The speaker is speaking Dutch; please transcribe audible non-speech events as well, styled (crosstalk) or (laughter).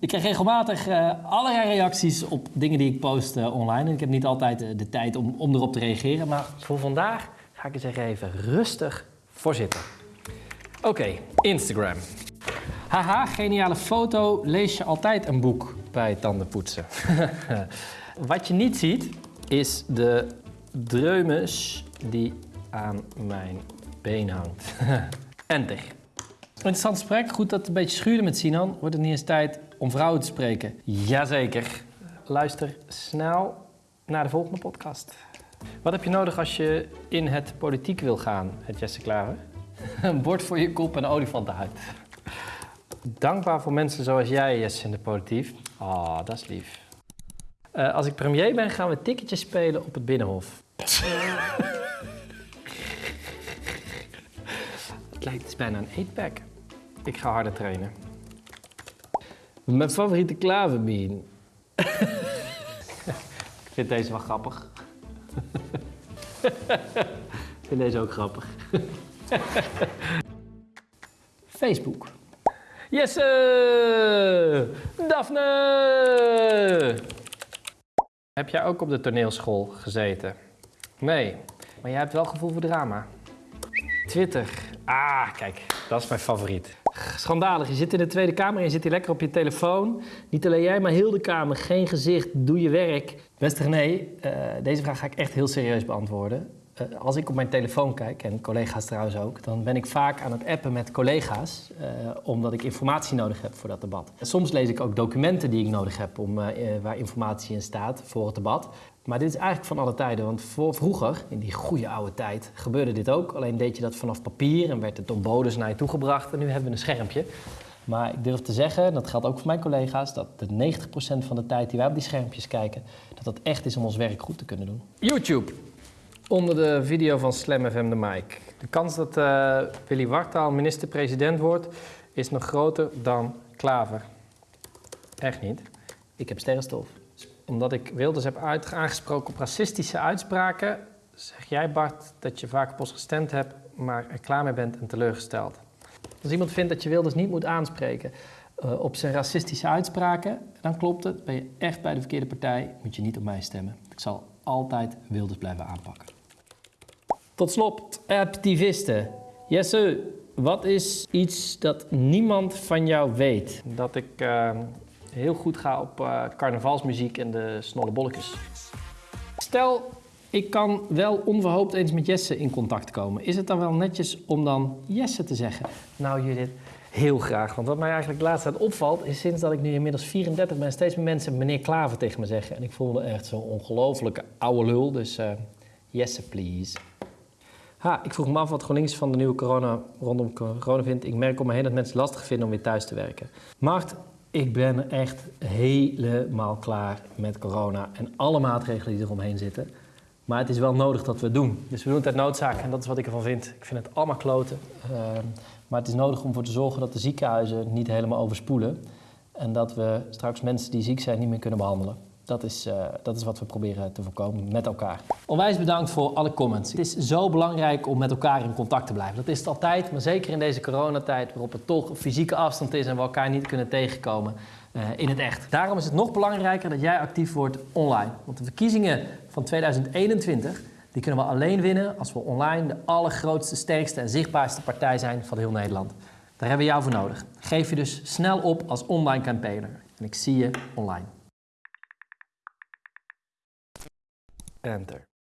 Ik krijg regelmatig uh, allerlei reacties op dingen die ik post uh, online. En ik heb niet altijd uh, de tijd om, om erop te reageren. Maar voor vandaag ga ik eens even rustig voor zitten. Oké, Instagram. Haha, geniale foto. Lees je altijd een boek bij tandenpoetsen? (laughs) Wat je niet ziet, is de dreumes die aan mijn been hangt. (laughs) Enter. Interessant gesprek. Goed dat het een beetje schuurde met Sinan. Wordt het niet eens tijd om vrouwen te spreken? Jazeker. Luister snel naar de volgende podcast. Wat heb je nodig als je in het politiek wil gaan, het Jesse Klaver? (laughs) Een bord voor je kop en een olifantenhuid. Dankbaar voor mensen zoals jij, Jesse, in de politiek. Ah, oh, dat is lief. Uh, als ik premier ben, gaan we ticketjes spelen op het Binnenhof. (laughs) het lijkt dus bijna een eetpack. Ik ga harder trainen. Mijn favoriete klaverbean. (laughs) ik vind deze wel grappig. ik vind deze ook grappig. (laughs) Facebook. Yes! Daphne! Heb jij ook op de toneelschool gezeten? Nee, maar jij hebt wel gevoel voor drama. Twitter. Ah, kijk, dat is mijn favoriet. Schandalig, je zit in de Tweede Kamer en je zit hier lekker op je telefoon. Niet alleen jij, maar heel de Kamer. Geen gezicht, doe je werk. Beste René, uh, deze vraag ga ik echt heel serieus beantwoorden. Uh, als ik op mijn telefoon kijk, en collega's trouwens ook, dan ben ik vaak aan het appen met collega's, uh, omdat ik informatie nodig heb voor dat debat. Soms lees ik ook documenten die ik nodig heb om, waar informatie in staat voor het debat. Maar dit is eigenlijk van alle tijden, want voor, vroeger, in die goede oude tijd, gebeurde dit ook. Alleen deed je dat vanaf papier en werd het door bodes naar je toegebracht en nu hebben we een schermpje. Maar ik durf te zeggen, dat geldt ook voor mijn collega's, dat de 90% van de tijd die wij op die schermpjes kijken, dat dat echt is om ons werk goed te kunnen doen. YouTube. Onder de video van Slam FM de mic. De kans dat uh, Willy Wartaal minister-president wordt, is nog groter dan Klaver. Echt niet. Ik heb sterrenstof omdat ik Wilders heb aangesproken op racistische uitspraken, zeg jij Bart dat je vaak ons gestemd hebt, maar er klaar mee bent en teleurgesteld. Als iemand vindt dat je Wilders niet moet aanspreken uh, op zijn racistische uitspraken, dan klopt het. Ben je echt bij de verkeerde partij, moet je niet op mij stemmen. Ik zal altijd Wilders blijven aanpakken. Tot slot, activisten. Jesse, wat is iets dat niemand van jou weet? Dat ik uh, heel goed ga op uh, carnavalsmuziek en de snolle bolletjes. Stel, ik kan wel onverhoopt eens met Jesse in contact komen. Is het dan wel netjes om dan Jesse te zeggen? Nou Judith, heel graag. Want wat mij eigenlijk de laatste tijd opvalt... is sinds dat ik nu inmiddels 34 ben... steeds meer mensen meneer Klaver tegen me zeggen. En ik voelde echt zo'n ongelofelijke oude lul. Dus uh, Jesse, please. Ha, ik vroeg me af wat GroenLinks van de nieuwe corona rondom corona vindt. Ik merk om me heen dat mensen lastig vinden om weer thuis te werken. Mart, ik ben echt helemaal klaar met corona en alle maatregelen die eromheen zitten. Maar het is wel nodig dat we het doen. Dus we doen het uit noodzaak en dat is wat ik ervan vind. Ik vind het allemaal kloten. Uh, maar het is nodig om ervoor te zorgen dat de ziekenhuizen niet helemaal overspoelen. En dat we straks mensen die ziek zijn niet meer kunnen behandelen. Dat is, uh, dat is wat we proberen te voorkomen met elkaar. Onwijs bedankt voor alle comments. Het is zo belangrijk om met elkaar in contact te blijven. Dat is het altijd, maar zeker in deze coronatijd waarop er toch fysieke afstand is en we elkaar niet kunnen tegenkomen uh, in het echt. Daarom is het nog belangrijker dat jij actief wordt online. Want de verkiezingen van 2021 die kunnen we alleen winnen als we online de allergrootste, sterkste en zichtbaarste partij zijn van heel Nederland. Daar hebben we jou voor nodig. Geef je dus snel op als online campaigner. En ik zie je online. Enter.